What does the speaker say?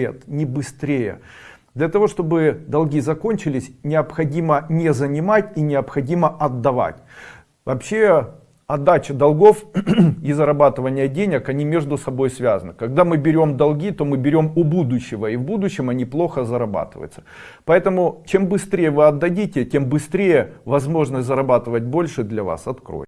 лет, не быстрее. Для того, чтобы долги закончились, необходимо не занимать и необходимо отдавать. Вообще, отдача долгов и зарабатывание денег, они между собой связаны. Когда мы берем долги, то мы берем у будущего, и в будущем они плохо зарабатываются. Поэтому, чем быстрее вы отдадите, тем быстрее возможность зарабатывать больше для вас откроет.